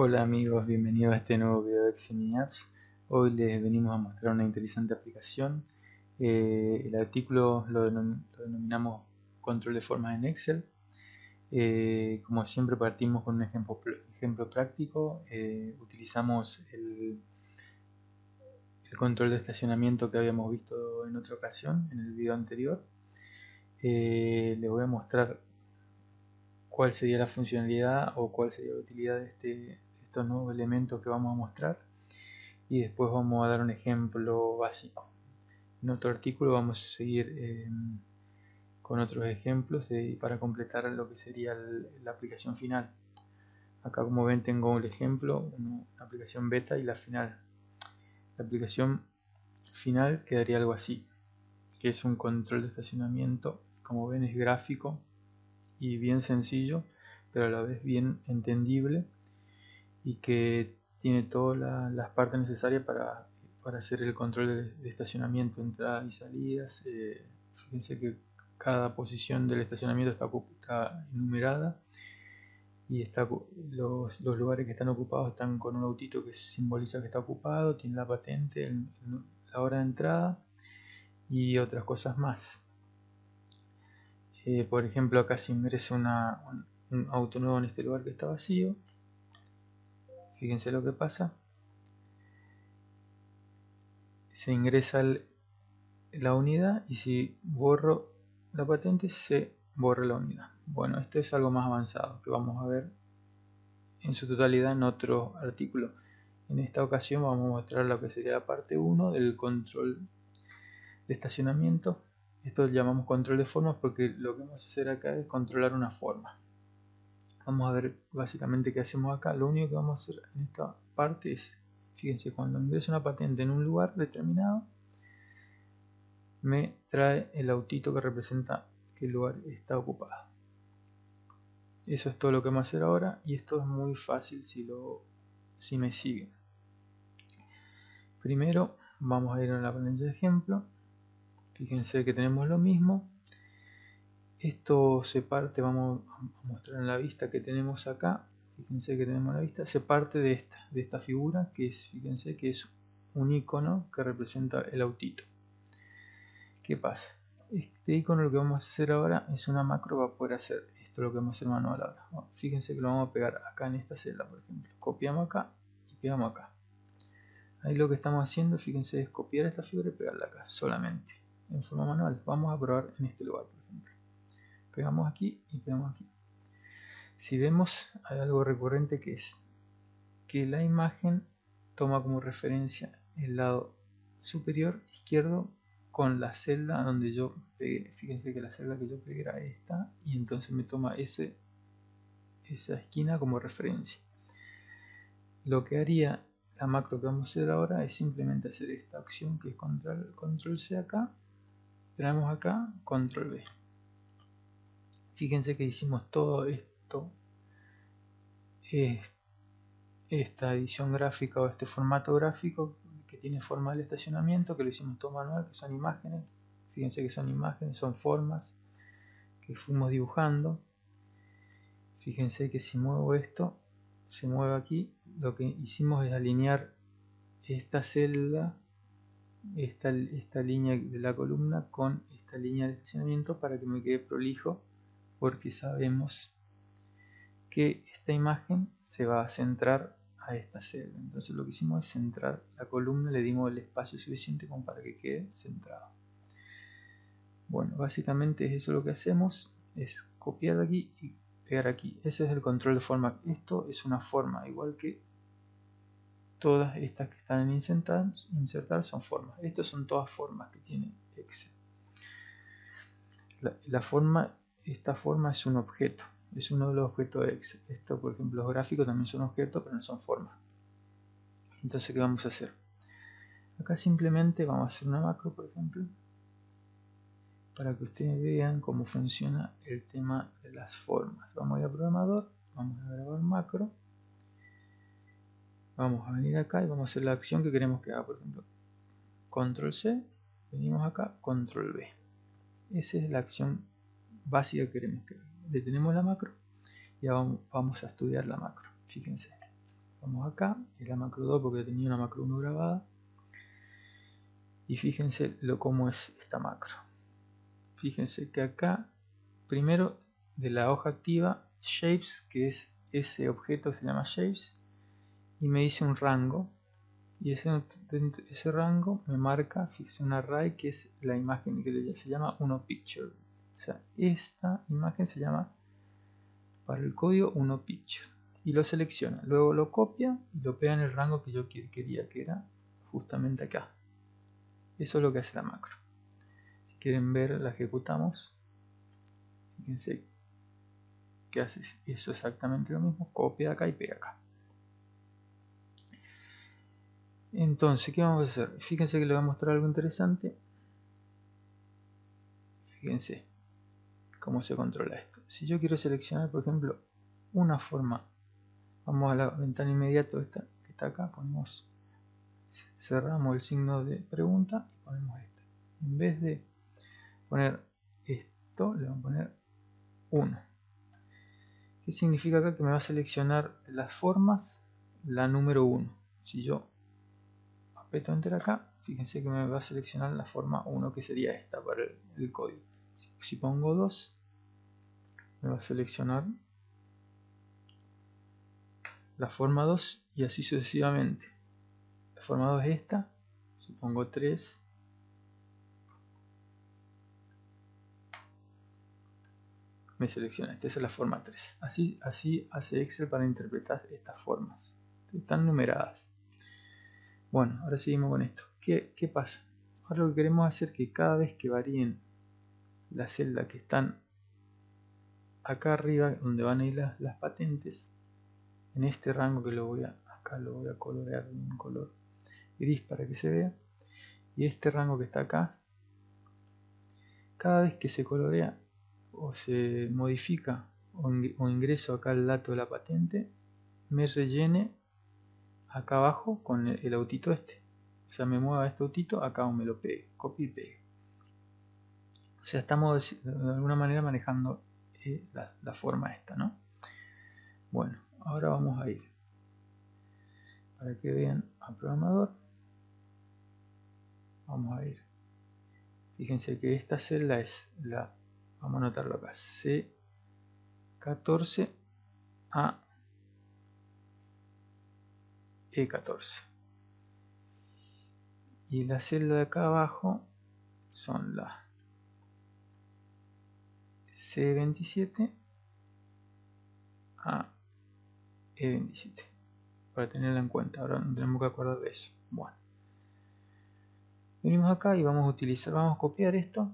Hola amigos, bienvenidos a este nuevo video de Xmini Apps. Hoy les venimos a mostrar una interesante aplicación. Eh, el artículo lo, denominamos control de formas en Excel. Eh, como siempre partimos con un ejemplo, ejemplo práctico. Eh, utilizamos el, el, control de estacionamiento que habíamos visto en otra ocasión, en el video anterior. les voy a mostrar cuál sería la funcionalidad o cuál sería la utilidad de, este, estos nuevos elementos que vamos a mostrar y después vamos a dar un ejemplo básico. En otro artículo vamos a seguir eh, con otros ejemplos para completar lo que sería la aplicación final. Acá como ven tengo el ejemplo, una aplicación beta y la final. La aplicación final quedaría algo así, que es un control de estacionamiento, como ven es gráfico, y bien sencillo, pero a la vez bien entendible y que tiene todas las partes necesarias para, hacer el control de, estacionamiento, entradas y salidas. Eh, fíjense que cada posición del estacionamiento está, enumerada y está, los, lugares que están ocupados están con un autito que simboliza que está ocupado, tiene la patente, la hora de entrada y otras cosas más. Eh, por ejemplo, acá se ingresa un, auto nuevo en este lugar que está vacío. Fíjense lo que pasa. Se ingresa la unidad y si borro la patente se borra la unidad. Bueno, esto es algo más avanzado que vamos a ver en su totalidad en otro artículo. En esta ocasión vamos a mostrar lo que sería la parte 1 del control de estacionamiento esto lo llamamos control de formas porque lo que vamos a hacer acá es controlar una forma. Vamos a ver básicamente qué hacemos acá. Lo único que vamos a hacer en esta parte es, fíjense, cuando ingreso una patente en un lugar determinado, me trae el autito que representa que el lugar está ocupado. Eso es todo lo que vamos a hacer ahora y esto es muy fácil si, lo, si me siguen. Primero vamos a ir a la pantalla de ejemplo fíjense que tenemos lo mismo esto se parte vamos a mostrar en la vista que tenemos acá fíjense que tenemos la vista se parte de esta de esta figura que es fíjense que es un icono que representa el autito ¿qué pasa? este icono lo que vamos a hacer ahora es una macro para poder hacer esto lo que vamos a hacer manual ahora fíjense que lo vamos a pegar acá en esta celda por ejemplo copiamos acá y pegamos acá ahí lo que estamos haciendo fíjense es copiar esta figura y pegarla acá solamente en forma manual. Vamos a probar en este lugar. Pegamos aquí y pegamos aquí. Si vemos, hay algo recurrente que es que la imagen toma como referencia el lado superior izquierdo con la celda donde yo pegué. Fíjense que la celda que yo pegué era esta y entonces me toma ese, esa esquina como referencia. Lo que haría la macro que vamos a hacer ahora es simplemente hacer esta acción que es control, control C acá tenemos acá control B fíjense que hicimos todo esto esta edición gráfica o este formato gráfico que tiene forma de estacionamiento que lo hicimos todo manual que son imágenes. Fíjense que son imágenes son formas que fuimos dibujando. Fíjense que si muevo esto se mueve aquí. Lo que hicimos es alinear esta celda esta, esta línea de la columna con esta línea de estacionamiento para que me quede prolijo porque sabemos que esta imagen se va a centrar a esta celda entonces lo que hicimos es centrar la columna le dimos el espacio suficiente como para que quede centrado bueno básicamente es eso lo que hacemos es copiar de aquí y pegar aquí ese es el control de forma esto es una forma igual que todas estas que están en insertar, insertar son formas. Estas son todas formas que tiene Excel. La, forma, esta forma es un objeto, es uno de los objetos de Excel. Esto, por ejemplo, los gráficos también son objetos, pero no son formas. Entonces, ¿qué vamos a hacer? Acá simplemente vamos a hacer una macro, por ejemplo, para que ustedes vean cómo funciona el tema de las formas. Vamos a ir a programador, vamos a grabar macro vamos a venir acá y vamos a hacer la acción que queremos que haga por ejemplo control C venimos acá control B esa es la acción básica que queremos que haga detenemos la macro y vamos, vamos a estudiar la macro fíjense Vamos acá, y la macro 2 porque tenía una macro 1 grabada. Y fíjense lo cómo es esta macro. Fíjense que acá, primero de la hoja activa, shapes, que es ese objeto que se llama shapes, y me dice un rango. Y ese, ese rango me marca, fíjense, un array que es la imagen que se llama uno picture. O sea, esta imagen se llama para el código uno picture y lo selecciona. Luego lo copia y lo pega en el rango que yo quería, que era justamente acá. Eso es lo que hace la macro. Si quieren ver, la ejecutamos. Fíjense que hace eso exactamente lo mismo. Copia acá y pega acá. Entonces, ¿qué vamos a hacer? Fíjense que le voy a mostrar algo interesante. Fíjense cómo se controla esto. Si yo quiero seleccionar, por ejemplo, una forma vamos a la ventana inmediata esta, que está acá, ponemos, cerramos el signo de pregunta y ponemos esto. En vez de poner esto, le vamos a poner 1. ¿Qué significa acá? Que me va a seleccionar las formas, la número 1. Si yo aprieto enter acá, fíjense que me va a seleccionar la forma 1 que sería esta para el, código. si pongo 2, me va a seleccionar la forma 2 y así sucesivamente. La forma 2 es esta, supongo 3. Me selecciona, esta es la forma 3. Así, así hace Excel para interpretar estas formas. Están numeradas. Bueno, ahora seguimos con esto. ¿Qué, qué pasa? Ahora lo que queremos hacer es que cada vez que varíen las celdas que están acá arriba, donde van a ir las, las patentes, en este rango que lo voy a acá lo voy a colorear en un color gris para que se vea y este rango que está acá cada vez que se colorea o se modifica o, ingreso acá el dato de la patente me rellene acá abajo con el, autito este. O sea me mueva este autito acá o me lo pegue copie y pegue. O sea estamos de alguna manera manejando eh, la, forma esta no bueno ahora vamos a ir. Para que vean al programador. Vamos a ir. Fíjense que esta celda es la vamos a anotarlo acá C14 a E14 y la celda de acá abajo son las C27 a e27 para tenerla en cuenta ahora no tenemos que acordar de eso. Bueno. Venimos acá y vamos a utilizar vamos a copiar esto.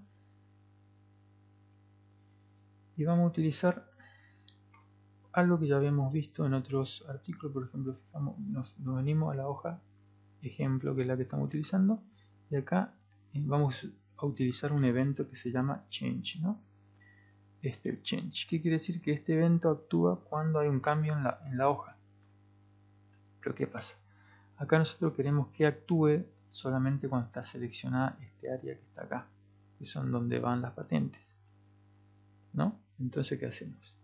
Y vamos a utilizar algo que ya habíamos visto en otros artículos. Por ejemplo nos, venimos a la hoja ejemplo que es la que estamos utilizando. Y acá eh, vamos a utilizar un evento que se llama change ¿no? Este change. ¿Qué quiere decir? Que este evento actúa cuando hay un cambio en la, en la hoja. Pero ¿qué pasa? Acá nosotros queremos que actúe solamente cuando está seleccionada este área que está acá, que son donde van las patentes. ¿No? Entonces, ¿qué hacemos?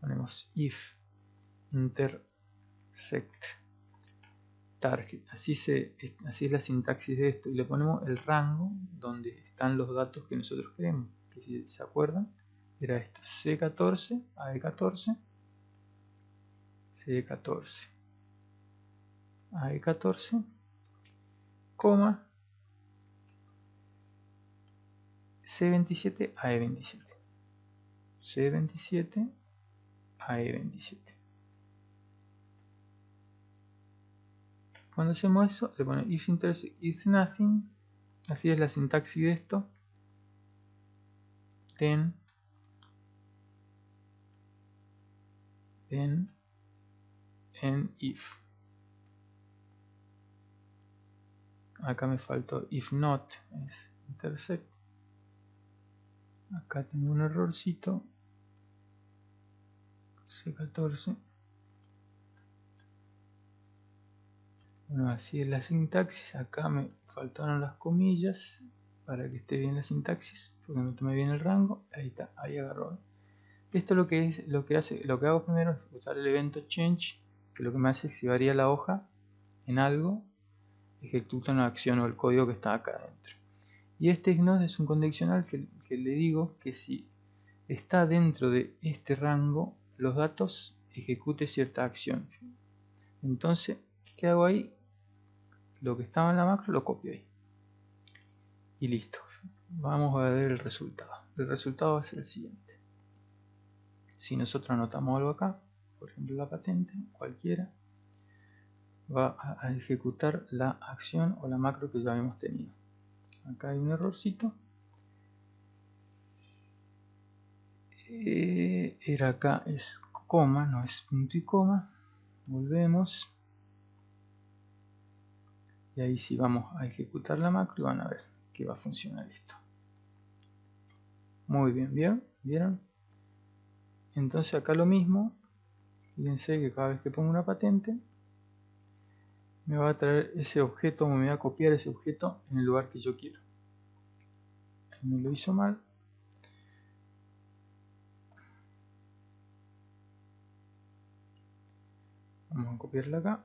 Ponemos if intersect target. Así, se, así es la sintaxis de esto. Y le ponemos el rango donde están los datos que nosotros queremos. Que si se acuerdan, era esto, C14, AE14, C14, AE14, coma, C27, AE27, C27, AE27. Cuando hacemos eso, le ponemos if intersect is nothing, así es la sintaxis de esto, then en en if. Acá me faltó if not es intersect acá tengo un errorcito. C14 bueno así es la sintaxis. Acá me faltaron las comillas para que esté bien la sintaxis porque no tomé bien el rango. Ahí está, ahí agarró esto lo que es lo que hace, lo que hago primero es usar el evento change que lo que me hace es si varía la hoja en algo, ejecuta una acción o el código que está acá adentro. Y este ignore es un condicional que, que le digo que si está dentro de este rango, los datos ejecute cierta acción. Entonces, ¿qué hago ahí? Lo que estaba en la macro lo copio ahí. Y listo. Vamos a ver el resultado. El resultado va a ser el siguiente. Si nosotros anotamos algo acá, por ejemplo la patente, cualquiera, va a ejecutar la acción o la macro que ya habíamos tenido. Acá hay un errorcito. Eh, era acá es coma, no es punto y coma. Volvemos. Y ahí sí vamos a ejecutar la macro y van a ver que va a funcionar esto. Muy bien, ¿vieron? ¿Vieron? Entonces acá lo mismo. Fíjense que cada vez que pongo una patente, me va a traer ese objeto, me va a copiar ese objeto en el lugar que yo quiero. Me lo hizo mal. Vamos a copiarla acá.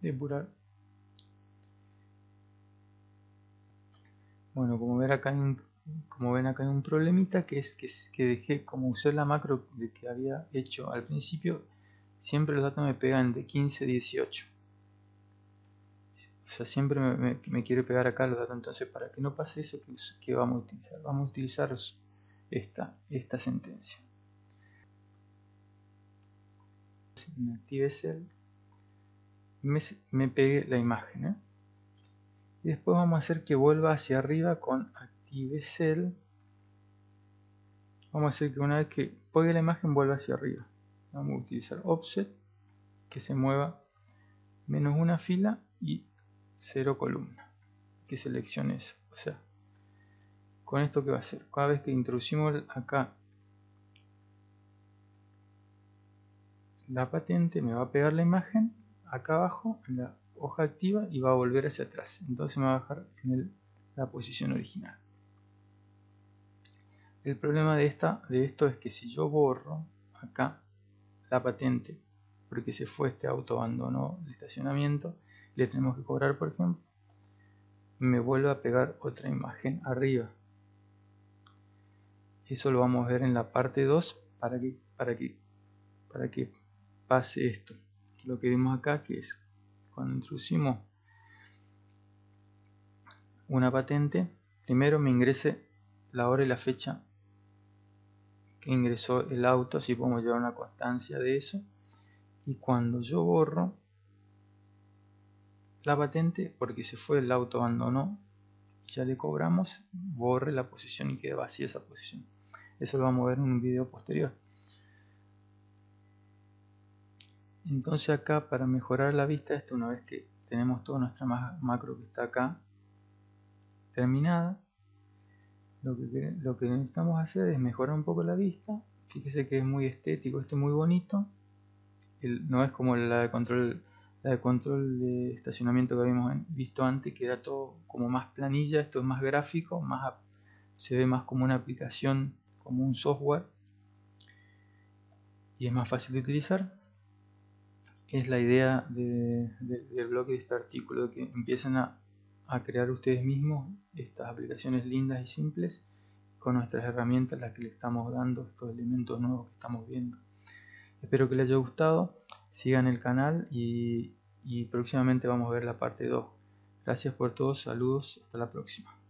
Depurar. Bueno, como ven acá un, como ven acá hay un problemita que es que, que dejé, como usé la macro de que había hecho al principio, siempre los datos me pegan de 15 a 18. O sea, siempre me, quiere pegar acá los datos. Entonces, para que no pase eso, ¿qué, vamos a utilizar? Vamos a utilizar esta, esta sentencia. Me active cell, me, me pegue la imagen. ¿eh? Y después vamos a hacer que vuelva hacia arriba con active cell. Vamos a hacer que una vez que pegue la imagen vuelva hacia arriba. Vamos a utilizar offset, que se mueva menos una fila y cero columna. Que seleccione eso. O sea, con esto que va a hacer. Cada vez que introducimos acá la patente, me va a pegar la imagen acá abajo en la hoja activa y va a volver hacia atrás. Entonces me va a bajar en la posición original. El problema de, esta, de esto es que si yo borro acá la patente porque se fue este auto abandonó el estacionamiento, le tenemos que cobrar por ejemplo, me vuelve a pegar otra imagen arriba. Eso lo vamos a ver en la parte 2 para que, para que, para que pase esto. Lo que vemos acá que es cuando introducimos una patente, primero me ingrese la hora y la fecha que ingresó el auto, así podemos llevar una constancia de eso. Y cuando yo borro la patente, porque se fue el auto abandonó, ya le cobramos, borre la posición y quede vacía esa posición. Eso lo vamos a ver en un video posterior. entonces acá para mejorar la vista esto una vez que tenemos toda nuestra macro que está acá terminada lo que, lo que necesitamos hacer es mejorar un poco la vista. Fíjese que es muy estético esto es muy bonito. No es como la de control la de control de estacionamiento que habíamos visto antes que era todo como más planilla esto es más gráfico más se ve más como una aplicación como un software. Y es más fácil de utilizar. Es la idea del blog de este artículo, que empiecen a, a, crear ustedes mismos estas aplicaciones lindas y simples con nuestras herramientas, las que le estamos dando, estos elementos nuevos que estamos viendo. Espero que les haya gustado, sigan el canal y, y próximamente vamos a ver la parte 2. Gracias por todos, saludos, hasta la próxima.